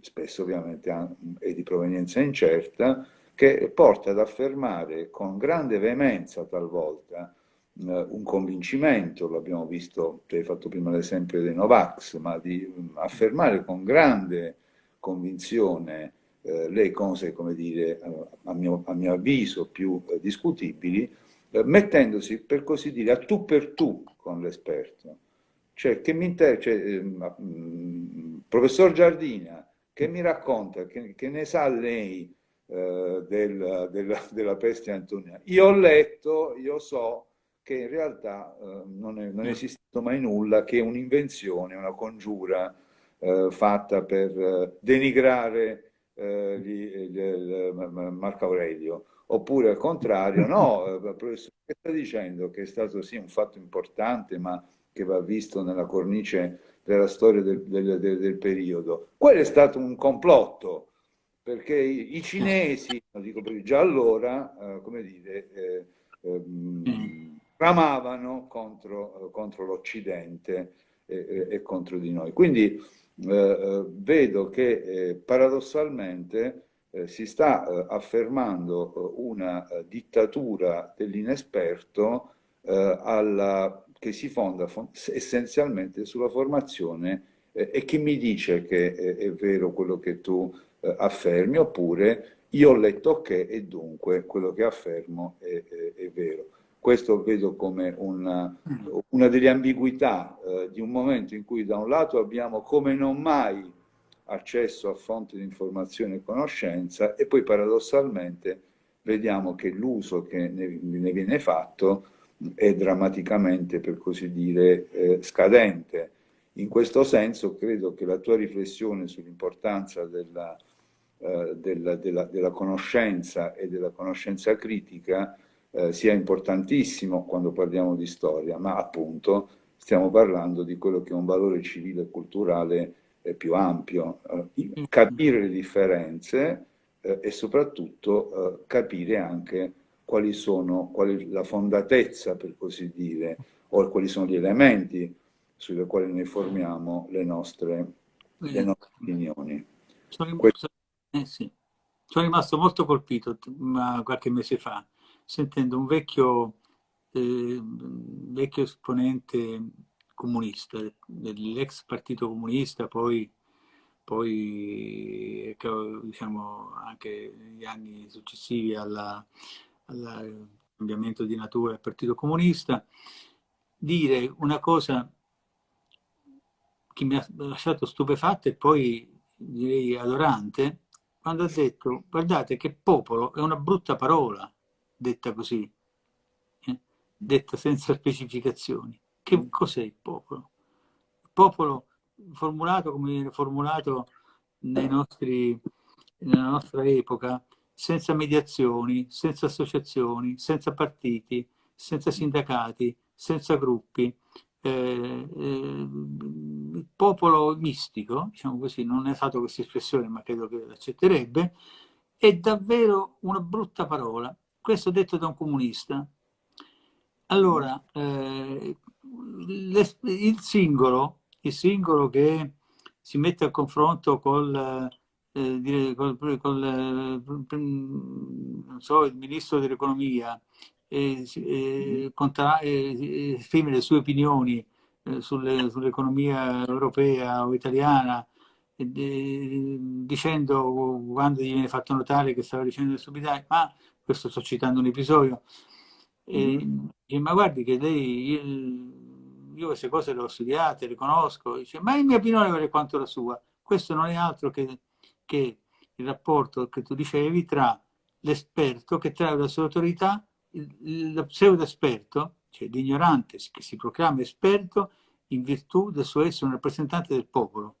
spesso ovviamente è di provenienza incerta, che porta ad affermare con grande veemenza talvolta eh, un convincimento, l'abbiamo visto, tu hai fatto prima l'esempio dei Novax, ma di affermare con grande convinzione eh, le cose, come dire, a, mio, a mio avviso più discutibili, mettendosi per così dire a tu per tu con l'esperto. Cioè, che mi inter... Cioè, professor Giardina, che mi racconta, che, che ne sa lei eh, del, della, della peste antoniana? Io ho letto, io so, che in realtà eh, non, è, non, è, esistito mai nulla che un'invenzione, una congiura eh, fatta per eh, denigrare eh, gli, Marco Aurelio. Oppure al contrario, no, eh, professore, sta dicendo che è stato sì un fatto importante, ma che va visto nella cornice della storia del, del, del, del periodo. Quello è stato un complotto, perché i, i cinesi, lo dico già allora, eh, come dire, ehm, bramavano contro, contro l'Occidente e, e contro di noi. Quindi eh, eh vedo che eh, paradossalmente eh, si sta eh, affermando una dittatura dell'inesperto alla, che si fonda essenzialmente sulla formazione e chi mi dice che è vero quello che tu affermi oppure io ho letto che e dunque quello che affermo è, è, è vero. Questo vedo come una, una delle ambiguità eh, di un momento in cui da un lato abbiamo come non mai accesso a fonti di informazione e conoscenza e poi paradossalmente vediamo che l'uso che ne, ne, viene fatto è drammaticamente, per così dire, eh, scadente. In questo senso credo che la tua riflessione sull'importanza della, eh, della, della, della, conoscenza e della conoscenza critica eh, sia importantissimo quando parliamo di storia, ma appunto stiamo parlando di quello che è un valore civile e culturale eh, più ampio. Eh, capire le differenze eh, e soprattutto capire anche quali sono, qual è la fondatezza, per così dire, o quali sono gli elementi sui quali noi formiamo le nostre, le nostre opinioni. Sono, eh sì. Sono rimasto molto colpito qualche mese fa, sentendo un vecchio, eh, vecchio esponente comunista, dell'ex partito comunista, poi, poi diciamo, anche negli anni successivi al cambiamento di natura del partito comunista, dire una cosa che mi ha lasciato stupefatto e poi direi adorante, quando ha detto, guardate che popolo è una brutta parola, detta così, eh? detta senza specificazioni. Che mm. cos'è il popolo? Il popolo formulato come viene formulato nostri, nella nostra epoca, senza mediazioni, senza associazioni, senza partiti, senza sindacati, senza gruppi, eh, eh, il popolo mistico, diciamo così, non è usato questa espressione ma credo che l'accetterebbe, è davvero una brutta parola. Questo detto da un comunista. Allora, eh, il singolo, il singolo che si mette a confronto col, eh, col, col so, il ministro dell'economia, e, e, e, esprimere le sue opinioni eh, sull'economia europea o italiana, dicendo quando gli viene fatto notare che stava dicendo le stupidità, ma questo sto citando un episodio, e, mm. ma guardi che lei, io, io, queste cose le ho studiate, le conosco, dice, ma il mio opinione vale quanto la sua. Questo non è altro che, che il rapporto che tu dicevi tra l'esperto che trae la sua autorità lo pseudo esperto, cioè l'ignorante che si proclama esperto in virtù del suo essere un rappresentante del popolo.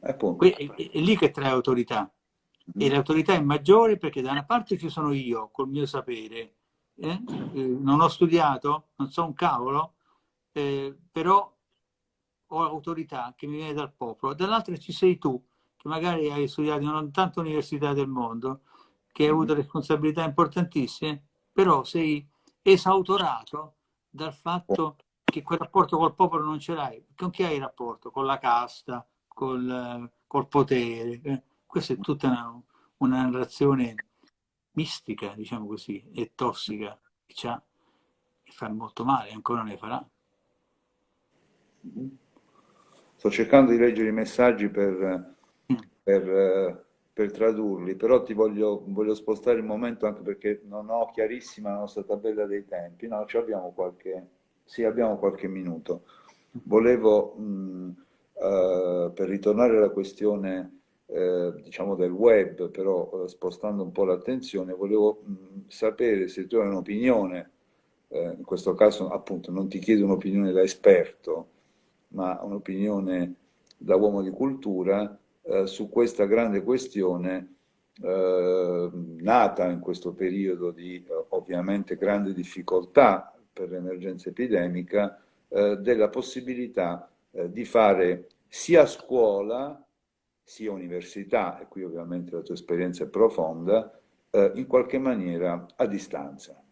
È, è, è lì che trae autorità. Mm. E l'autorità è maggiore perché da una parte ci sono io, col mio sapere, eh? Eh, non ho studiato, non so un cavolo, eh, però ho autorità che mi viene dal popolo. Dall'altra ci sei tu, che magari hai studiato in tante università del mondo, che hai avuto responsabilità importantissime, però sei esautorato dal fatto che quel rapporto col popolo non ce l'hai. Con chi hai il rapporto? Con la casta, col, col potere. Eh? Questa è tutta una, una, narrazione mistica, diciamo così, e tossica, che, ha, che fa molto male, ancora ne farà. Sto cercando di leggere i messaggi per. Per eh, per tradurli, però ti voglio, voglio, spostare il momento anche perché non ho chiarissima la nostra tabella dei tempi, no, abbiamo qualche, sì, abbiamo qualche minuto. Volevo, mh, uh, per ritornare alla questione eh, diciamo del web, però uh, spostando un po' l'attenzione, volevo mh, sapere se tu hai un'opinione, eh, in questo caso appunto non ti chiedo un'opinione da esperto, ma un'opinione da uomo di cultura, eh, su questa grande questione eh, nata in questo periodo di eh, ovviamente grande difficoltà per l'emergenza epidemica, eh, della possibilità eh, di fare sia scuola sia università, e qui ovviamente la tua esperienza è profonda, in qualche maniera a distanza.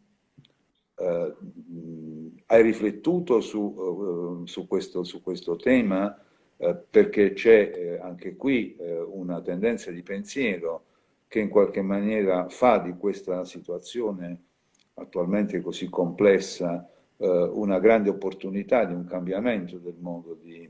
hai riflettuto su, su, questo, su questo, tema? Uh, perché c'è uh, anche qui una tendenza di pensiero che in qualche maniera fa di questa situazione attualmente così complessa una grande opportunità di un cambiamento del modo di,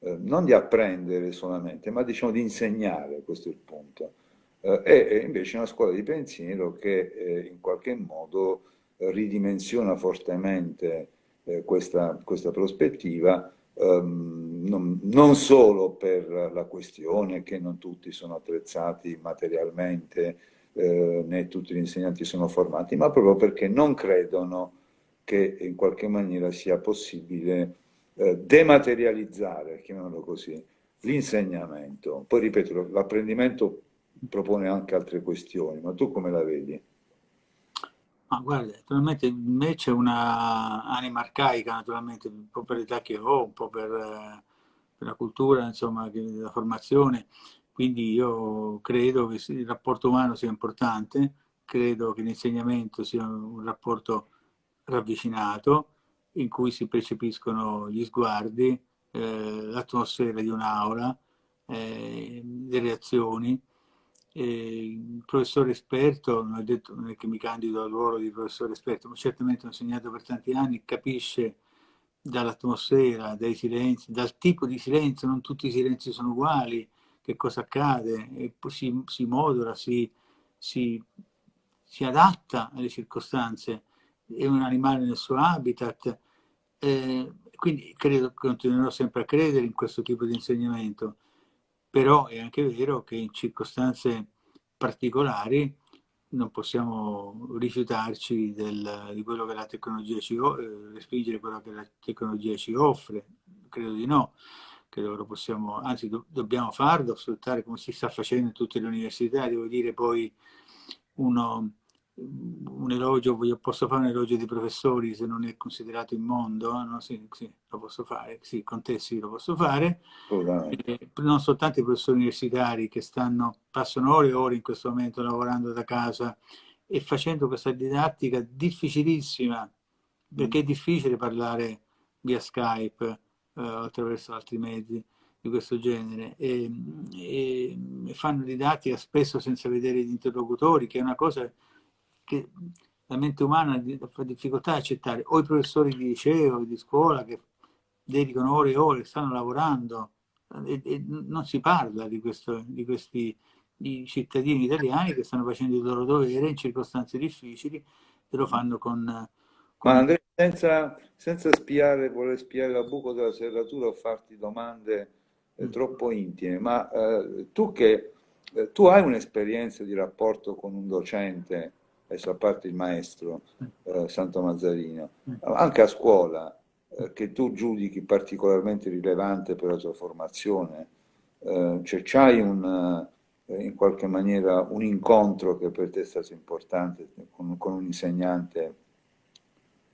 non di apprendere solamente, ma diciamo di insegnare, questo è il punto. è invece una scuola di pensiero che in qualche modo ridimensiona fortemente eh, questa, questa, prospettiva, ehm, non, non, solo per la questione che non tutti sono attrezzati materialmente, eh, né tutti gli insegnanti sono formati, ma proprio perché non credono che in qualche maniera sia possibile eh, dematerializzare, chiamiamolo così, l'insegnamento. Poi ripeto, l'apprendimento propone anche altre questioni, ma tu come la vedi? Ma guarda, naturalmente in me c'è una anima arcaica, naturalmente, un po' per l'età che ho, un po' per, per la cultura, insomma, la formazione, quindi io credo che il rapporto umano sia importante, credo che l'insegnamento sia un rapporto ravvicinato, in cui si percepiscono gli sguardi, eh, l'atmosfera di un'aula, eh, le reazioni, il professore esperto, non, detto, non è che mi candido al ruolo di professore esperto, ma certamente ho insegnato per tanti anni, capisce dall'atmosfera, dai silenzi, dal tipo di silenzio, non tutti i silenzi sono uguali, che cosa accade, si, si modula, si, si, si, adatta alle circostanze, è un animale nel suo habitat, eh, quindi credo, continuerò sempre a credere in questo tipo di insegnamento però è anche vero che in circostanze particolari non possiamo rifiutarci del, di quello che la tecnologia ci offre, respingere quello che la tecnologia ci offre, credo di no, credo che lo possiamo, anzi do, dobbiamo farlo, sfruttare come si sta facendo in tutte le università, devo dire poi uno un elogio, posso fare un elogio dei professori se non è considerato immondo? No? Sì, sì, lo posso fare, sì, con te sì, lo posso fare. Eh, non soltanto i professori universitari che stanno, passano ore e ore in questo momento lavorando da casa e facendo questa didattica difficilissima, perché è difficile parlare via Skype eh, attraverso altri mezzi di questo genere e, e, fanno didattica spesso senza vedere gli interlocutori, che è una cosa che la mente umana fa difficoltà a accettare, o i professori di liceo, di scuola che dedicano ore e ore, stanno lavorando e, e non si parla di, questo, di questi di cittadini italiani che stanno facendo il loro dovere in circostanze difficili e lo fanno con... con... Ma Andrea, senza, senza spiare, voler spiare la buco della serratura o farti domande eh, mm. troppo intime, ma eh, tu che eh, tu hai un'esperienza di rapporto con un docente adesso a parte il maestro eh, Santo Mazzarino, anche a scuola, eh, che tu giudichi particolarmente rilevante per la tua formazione, eh, cioè c'hai un, eh, in qualche maniera un incontro che per te è stato importante con, con un insegnante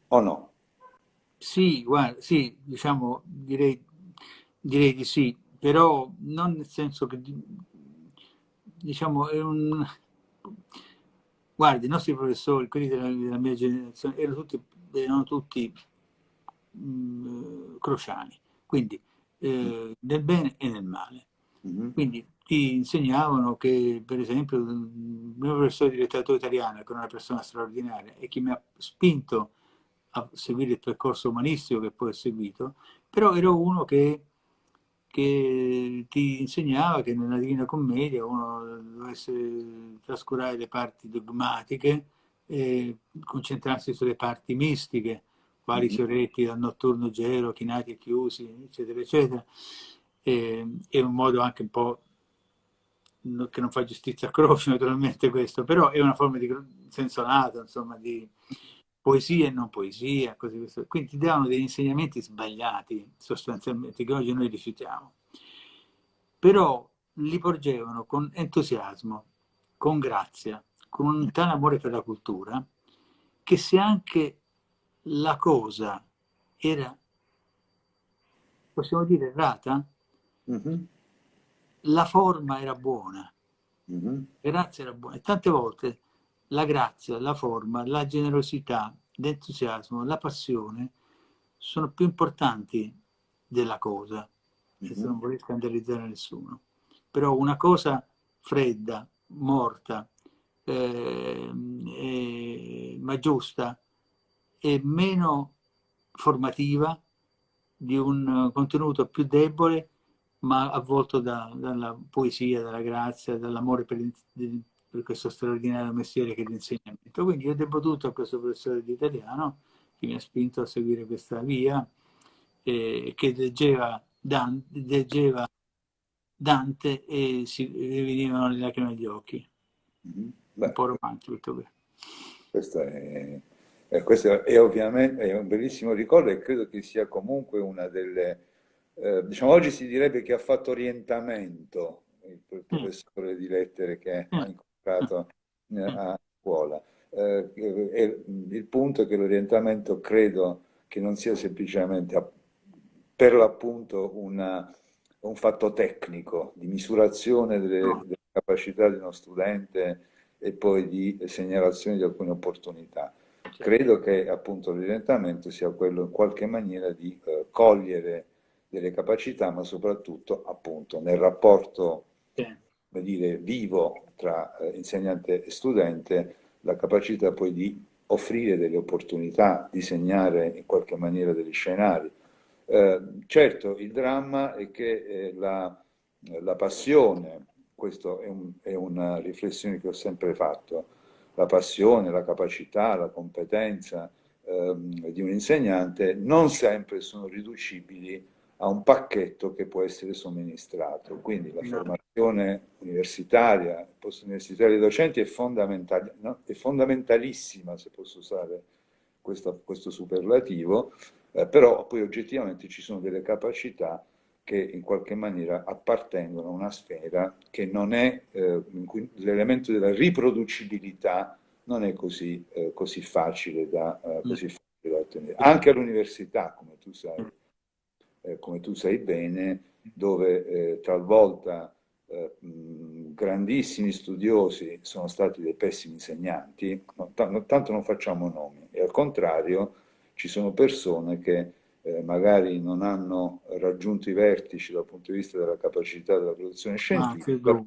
o no? Sì, guarda, sì, diciamo, direi, direi di sì, però non nel senso che, diciamo, è un Guardi, i nostri professori, quelli della, della mia generazione, erano tutti, erano tutti mh, mm, crociani, quindi eh, nel bene e nel male. Mm -hmm. Quindi ti insegnavano che, per esempio, il mio professore di letteratura italiana, che è una persona straordinaria, e che mi ha spinto a seguire il percorso umanistico che poi ho seguito, però ero uno che che ti insegnava che nella Divina Commedia uno dovesse trascurare le parti dogmatiche e concentrarsi sulle parti mistiche, quali mm-hmm. fioretti dal notturno gelo, chinati e chiusi, eccetera, eccetera. E, è un modo anche un po' che non fa giustizia a Croce naturalmente questo, però è una forma di senso lato, insomma, di, poesia e non poesia, così questo. quindi ti davano degli insegnamenti sbagliati sostanzialmente che oggi noi rifiutiamo, però li porgevano con entusiasmo, con grazia, con un tale amore per la cultura, che se anche la cosa era, possiamo dire, errata, mm -hmm. la forma era buona, mm -hmm. la grazia era buona. E tante volte la grazia, la forma, la generosità l'entusiasmo, la passione sono più importanti della cosa, se non vuole scandalizzare nessuno. Però una cosa fredda, morta, eh, eh, ma giusta e meno formativa di un contenuto più debole ma avvolto da, dalla poesia, dalla grazia, dall'amore per, per, questo straordinario mestiere che è l'insegnamento. Quindi io devo tutto a questo professore di italiano che mi ha spinto a seguire questa via eh, che leggeva Dante, leggeva Dante e si venivano le lacrime agli occhi. Mm-hmm. Beh, un po' romantico tutto questo. Questo è, eh, questo è ovviamente è un bellissimo ricordo e credo che sia comunque una delle eh, diciamo, oggi si direbbe che ha fatto orientamento il mm. professore di lettere che ha mm. Incontrato a scuola. Eh, il punto è che l'orientamento credo che non sia semplicemente per l'appunto un fatto tecnico di misurazione delle, delle, capacità di uno studente e poi di segnalazione di alcune opportunità. Certo. Credo che appunto l'orientamento sia quello in qualche maniera di eh, cogliere delle capacità, ma soprattutto appunto nel rapporto sì. dire, vivo tra eh, insegnante e studente, la capacità poi di offrire delle opportunità, disegnare in qualche maniera degli scenari. Eh, certo, il dramma è che eh, la, la, passione, questa è, un, è una riflessione che ho sempre fatto, la passione, la capacità, la competenza ehm, di un insegnante non sempre sono riducibili a un pacchetto che può essere somministrato. Quindi la formazione universitaria, post-universitaria dei docenti è, fondamentale, no? è, fondamentalissima, se posso usare questo, questo superlativo, eh, però poi oggettivamente ci sono delle capacità che in qualche maniera appartengono a una sfera che non è, eh, l'elemento della riproducibilità non è così, eh, così facile da, eh, così facile da ottenere. Anche all'università, come tu sai eh, come tu sai bene, dove eh, talvolta eh, grandissimi studiosi sono stati dei pessimi insegnanti, tanto non facciamo nomi, e al contrario ci sono persone che eh, magari non hanno raggiunto i vertici dal punto di vista della capacità della produzione scientifica, ah,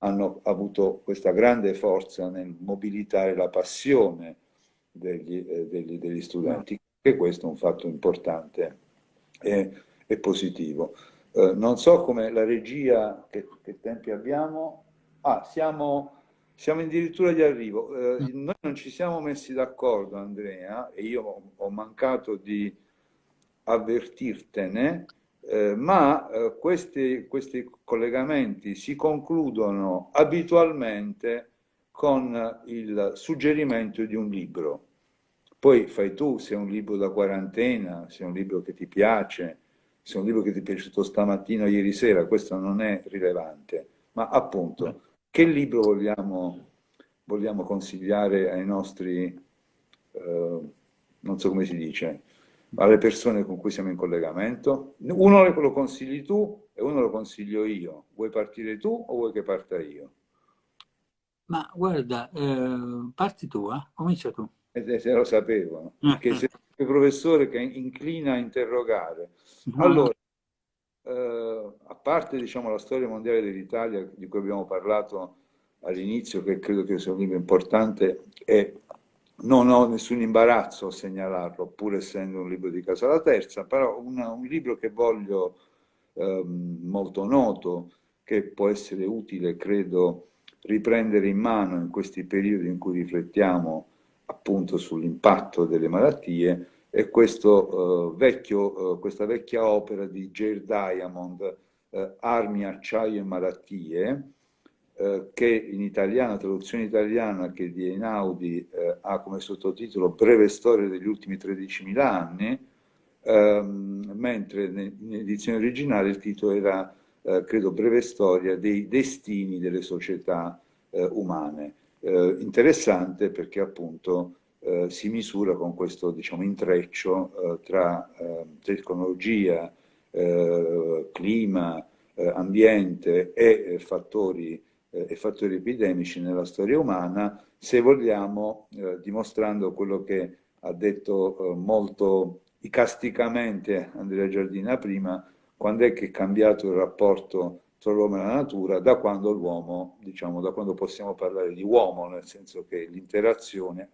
hanno avuto questa grande forza nel mobilitare la passione degli, eh, degli, degli studenti, e questo è un fatto importante è, è positivo. Eh, non so come la regia, che, che tempi abbiamo? Ah, siamo, siamo addirittura di arrivo. Eh, mm. noi non ci siamo messi d'accordo, Andrea, e io ho, ho mancato di avvertirtene, eh, ma eh, questi, questi collegamenti si concludono abitualmente con il suggerimento di un libro. Poi fai tu se è un libro da quarantena, se è un libro che ti piace, se è un libro che ti è piaciuto stamattina o ieri sera, questo non è rilevante. Ma appunto, che libro vogliamo, vogliamo consigliare ai nostri, eh, non so come si dice, alle persone con cui siamo in collegamento? Uno lo consigli tu e uno lo consiglio io. Vuoi partire tu o vuoi che parta io? Ma guarda, eh, parti tu, eh? comincia tu e se lo sapevo, che sei il professore che inclina a interrogare. Allora, eh, a parte diciamo, la storia mondiale dell'Italia di cui abbiamo parlato all'inizio, che credo che sia un libro importante e non ho nessun imbarazzo a segnalarlo, pur essendo un libro di Casa la Terza, però una, un libro che voglio eh, molto noto, che può essere utile, credo, riprendere in mano in questi periodi in cui riflettiamo appunto sull'impatto delle malattie è questo, uh, vecchio, uh, questa vecchia opera di Jair Diamond, uh, Armi, acciaio e malattie, che in italiano, traduzione italiana che di Einaudi ha come sottotitolo Breve storia degli ultimi 13.000 anni, ehm, mentre in edizione originale il titolo era, credo, Breve storia dei destini delle società umane eh, interessante perché appunto eh, si misura con questo diciamo, intreccio eh, tra eh, tecnologia, eh, clima, eh, ambiente e fattori, e fattori epidemici nella storia umana, se vogliamo, dimostrando quello che ha detto molto icasticamente Andrea Giardina prima, quando è che è cambiato il rapporto tra l'uomo e la natura, da quando l'uomo, diciamo, da quando possiamo parlare di uomo, nel senso che l'interazione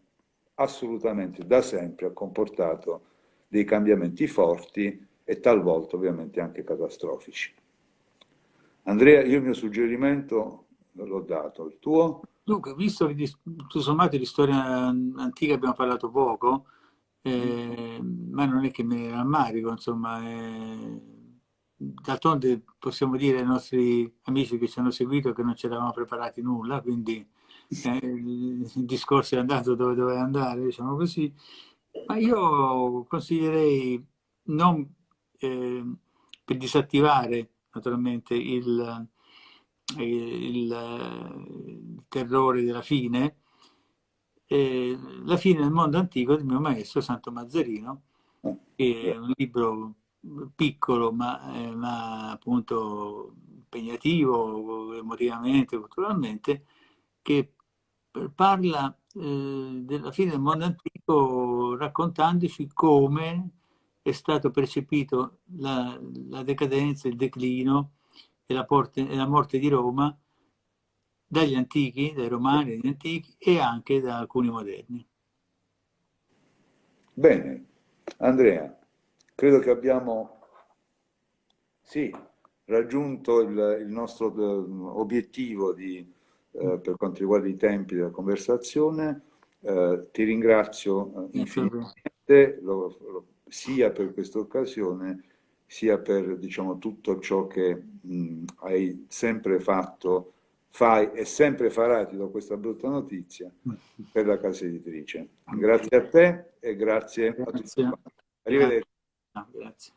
assolutamente da sempre ha comportato dei cambiamenti forti e talvolta ovviamente anche catastrofici. Andrea, io il mio suggerimento l'ho dato, il tuo? Dunque, visto che tutto sommato di storia antica abbiamo parlato poco, eh, ma non è che ne rammarico, insomma, eh, d'altronde possiamo dire ai nostri amici che ci hanno seguito che non ci eravamo preparati nulla, quindi eh, il discorso è andato dove doveva andare, diciamo così, ma io consiglierei non eh, per disattivare naturalmente il, il, il terrore della fine, eh, La fine del mondo antico del mio maestro Santo Mazzarino, che è un libro piccolo ma, eh, ma appunto impegnativo emotivamente, culturalmente, che parla eh, della fine del mondo antico raccontandoci come è stato percepito la, la decadenza, il declino e la, porte, e la, morte di Roma dagli antichi, dai romani, dagli antichi e anche da alcuni moderni. Bene, Andrea, credo che abbiamo sì, raggiunto il, il nostro eh, obiettivo di, eh, per quanto riguarda i tempi della conversazione. Eh, ti ringrazio eh, infinitamente, lo, lo, sia per questa occasione, sia per diciamo, tutto ciò che mh, hai sempre fatto, fai e sempre farai, ti do questa brutta notizia, per la casa editrice. Grazie a te e grazie, grazie. a tutti. Arrivederci. Ah, grazie.